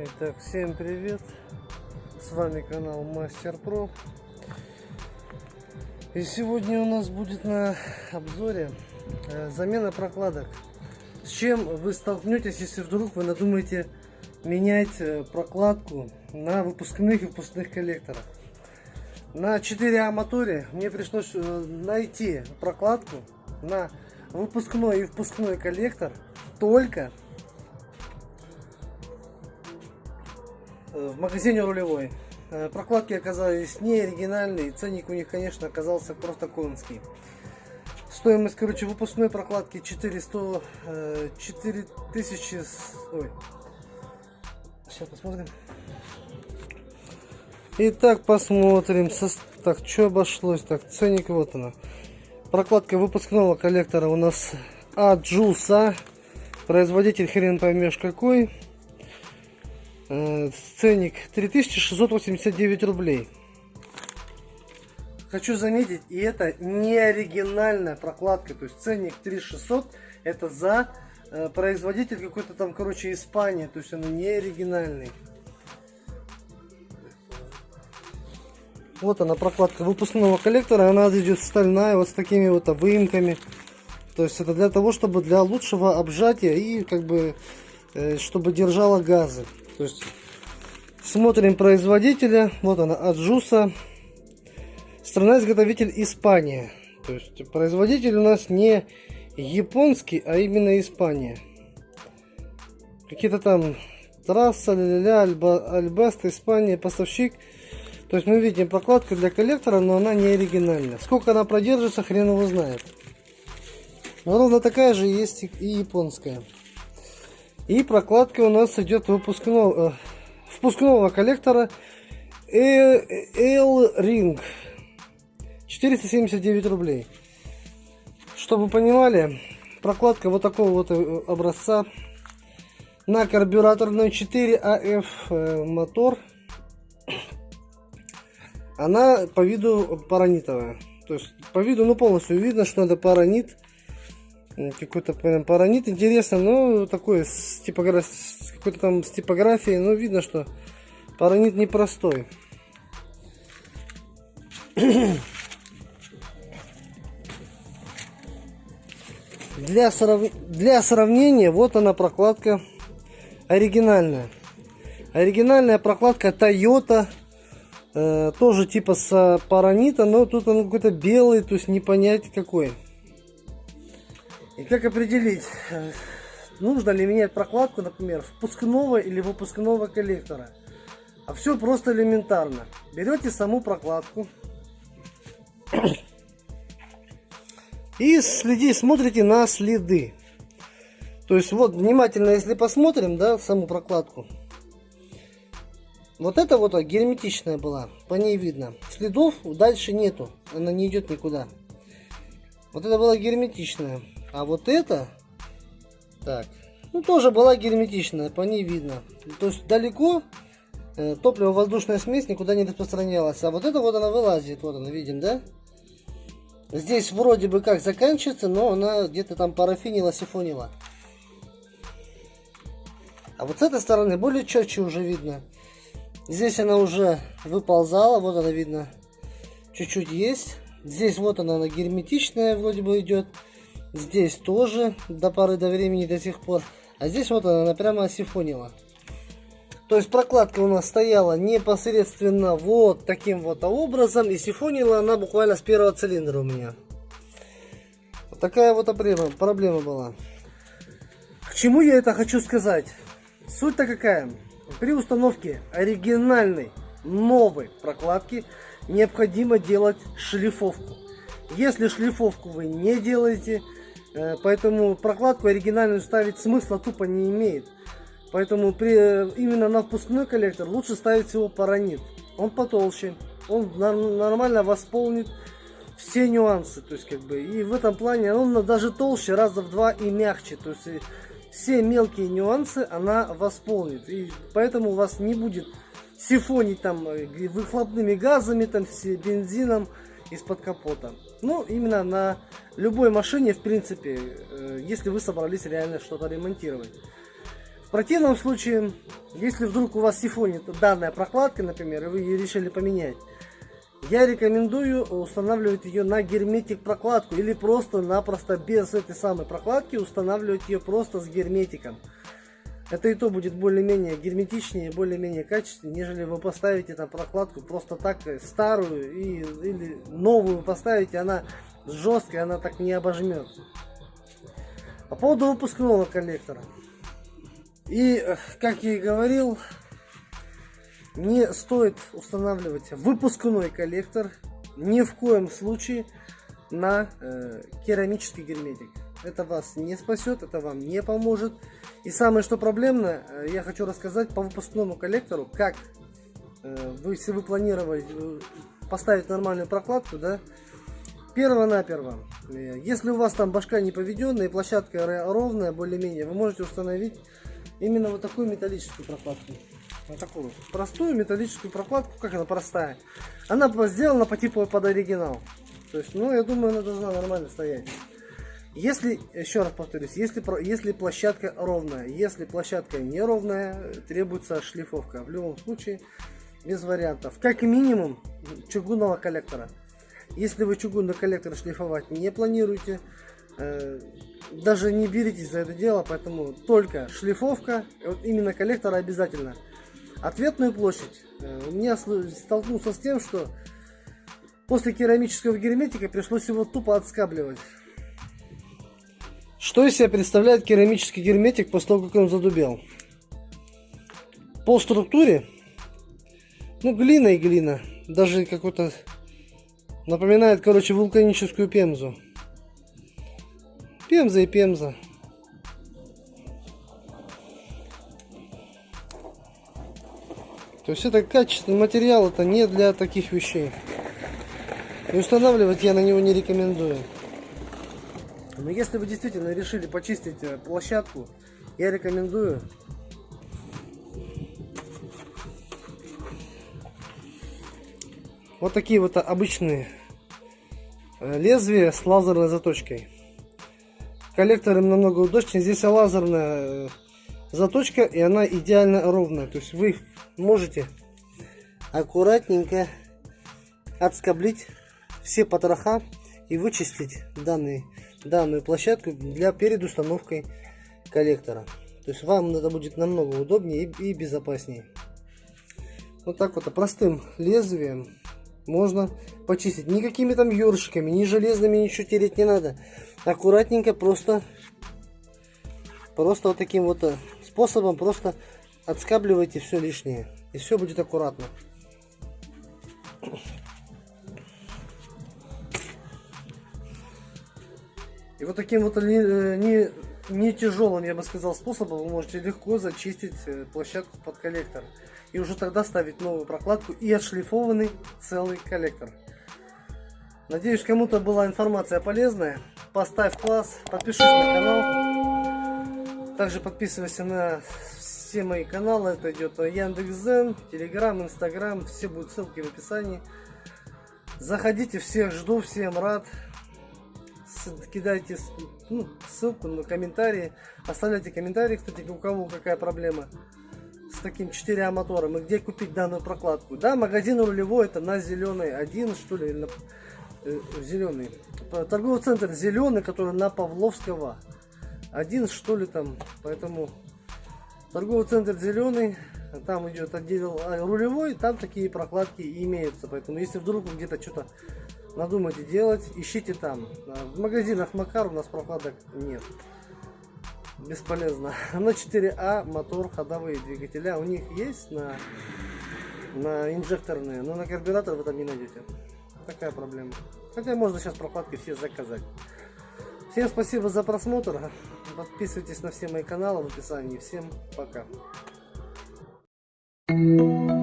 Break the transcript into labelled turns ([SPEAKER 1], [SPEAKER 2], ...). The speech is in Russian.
[SPEAKER 1] Итак, всем привет! С вами канал Мастер Про. И сегодня у нас будет на обзоре э, замена прокладок. С чем вы столкнетесь, если вдруг вы надумаете менять э, прокладку на выпускных и выпускных коллекторах. На 4А моторе мне пришлось э, найти прокладку на выпускной и впускной коллектор только в магазине рулевой. Э, прокладки оказались не оригинальные, ценник у них, конечно, оказался просто конский. Стоимость, короче, выпускной прокладки 400, 4000, э, ой, сейчас посмотрим. Итак, посмотрим, так, что обошлось, так, ценник вот она. Прокладка выпускного коллектора у нас Аджуса, производитель хрен поймешь какой. Ценник 3689 рублей. Хочу заметить, и это не оригинальная прокладка, то есть ценник 3600 это за э, производитель какой-то там, короче, Испания, то есть он не оригинальный. Вот она прокладка выпускного коллектора, она идет стальная, вот с такими вот выемками. То есть это для того, чтобы для лучшего обжатия и как бы, э, чтобы держала газы. То есть смотрим производителя. Вот она, Аджуса. Страна-изготовитель Испания. То есть производитель у нас не японский, а именно Испания. Какие-то там трасса, ля-ля-ля, Альба, Альбест, Испания, поставщик. То есть мы видим прокладку для коллектора, но она не оригинальная. Сколько она продержится, хрен его знает. Но ровно такая же есть и японская. И прокладка у нас идет выпускного, э, впускного коллектора L-Ring. 479 рублей. Чтобы понимали, прокладка вот такого вот э, образца на карбюраторный 4AF э, мотор. Она по виду паранитовая. То есть по виду ну полностью видно, что это паранит какой-то прям паранит интересно, но такой с, типограф... с какой-то там с типографией, но видно, что паранит непростой. Для, срав... Для сравнения, вот она прокладка оригинальная. Оригинальная прокладка Toyota, э, тоже типа с паранита, но тут он какой-то белый, то есть не понять какой. И как определить, э, нужно ли менять прокладку, например, впускного или выпускного коллектора. А все просто элементарно. Берете саму прокладку и следи, смотрите на следы. То есть вот внимательно, если посмотрим, да, саму прокладку. Вот это вот герметичная была, по ней видно. Следов дальше нету, она не идет никуда. Вот это была герметичная. А вот это, так, ну тоже была герметичная, по ней видно. То есть далеко э, топливо-воздушная смесь никуда не распространялась. А вот это вот она вылазит, вот она, видим, да? Здесь вроде бы как заканчивается, но она где-то там парафинила, сифонила. А вот с этой стороны более четче уже видно. Здесь она уже выползала, вот она видно, чуть-чуть есть. Здесь вот она, она герметичная вроде бы идет. Здесь тоже до поры до времени до сих пор. А здесь вот она, она прямо осифонила. То есть прокладка у нас стояла непосредственно вот таким вот образом. И сифонила она буквально с первого цилиндра у меня. Вот такая вот проблема, проблема была. К чему я это хочу сказать? Суть-то какая? При установке оригинальной новой прокладки необходимо делать шлифовку. Если шлифовку вы не делаете, поэтому прокладку оригинальную ставить смысла тупо не имеет. Поэтому при, э, именно на впускной коллектор лучше ставить всего паранит. Он потолще, он нормально восполнит все нюансы. То есть как бы и в этом плане он даже толще раза в два и мягче. То есть все мелкие нюансы она восполнит. И поэтому у вас не будет сифонить там э, выхлопными газами, там бензином из-под капота. Ну, именно на любой машине, в принципе, э, если вы собрались реально что-то ремонтировать. В противном случае, если вдруг у вас сифонит данная прокладка, например, и вы ее решили поменять, я рекомендую устанавливать ее на герметик прокладку или просто-напросто без этой самой прокладки устанавливать ее просто с герметиком. Это и то будет более-менее герметичнее, более-менее качественнее, нежели вы поставите там прокладку просто так э, старую и, или новую поставите, она жесткая, она так не обожмет. По поводу выпускного коллектора. И, э, как я и говорил, не стоит устанавливать выпускной коллектор ни в коем случае на э, керамический герметик. Это вас не спасет, это вам не поможет. И самое что проблемное, э, я хочу рассказать по выпускному коллектору, как э, вы, если вы планировали э, поставить нормальную прокладку, да, перво-наперво, если у вас там башка не поведенная площадка ровная, более-менее, вы можете установить именно вот такую металлическую прокладку. Вот такую простую металлическую прокладку, как она простая. Она сделана по типу под оригинал. То есть, ну, я думаю, она должна нормально стоять. Если, еще раз повторюсь, если, если площадка ровная, если площадка неровная, требуется шлифовка. В любом случае, без вариантов. Как минимум, чугунного коллектора. Если вы чугунный коллектор шлифовать не планируете, э, даже не беритесь за это дело, поэтому только шлифовка, вот именно коллектора обязательно. Ответную площадь. Э, у меня столкнулся с тем, что после керамического герметика пришлось его тупо отскабливать. Что из себя представляет керамический герметик после того, как он задубел? По структуре, ну глина и глина, даже какой-то напоминает, короче, вулканическую пемзу. Пемза и пемза. То есть это качественный материал, это не для таких вещей. И устанавливать я на него не рекомендую. Но если вы действительно решили почистить э, площадку, я рекомендую вот такие вот обычные э, лезвия с лазерной заточкой. Коллектором намного удобнее. Здесь лазерная э, заточка и она идеально ровная. То есть вы можете аккуратненько отскоблить все потроха и вычистить данный данную площадку для перед установкой коллектора. То есть вам это будет намного удобнее и, и безопаснее. Вот так вот простым лезвием можно почистить. Никакими там ёршиками, ни железными ничего тереть не надо. Аккуратненько просто, просто вот таким вот э, способом просто отскабливайте все лишнее. И все будет аккуратно. И вот таким вот не, э, не, не тяжелым, я бы сказал, способом вы можете легко зачистить э, площадку под коллектор. И уже тогда ставить новую прокладку и отшлифованный целый коллектор. Надеюсь, кому-то была информация полезная. Поставь класс, подпишись на канал. Также подписывайся на все мои каналы. Это идет Яндекс.Зен, Телеграм, Инстаграм. Все будут ссылки в описании. Заходите, всех жду, всем рад кидайте ну, ссылку на комментарии, оставляйте комментарии, кстати, у кого какая проблема с таким 4А мотором и где купить данную прокладку. Да, магазин рулевой это на зеленый один, что ли, на, э, зеленый. Торговый центр зеленый, который на Павловского. Один, что ли, там. Поэтому торговый центр зеленый, там идет отдел а, рулевой, там такие прокладки имеются. Поэтому если вдруг где-то что-то надумаете делать, ищите там. В магазинах Макар у нас прокладок нет. Бесполезно. На 4А мотор, ходовые двигателя у них есть на, на инжекторные, но на карбюратор вы там не найдете. Такая проблема. Хотя можно сейчас прокладки все заказать. Всем спасибо за просмотр. Подписывайтесь на все мои каналы в описании. Всем пока. Thank you.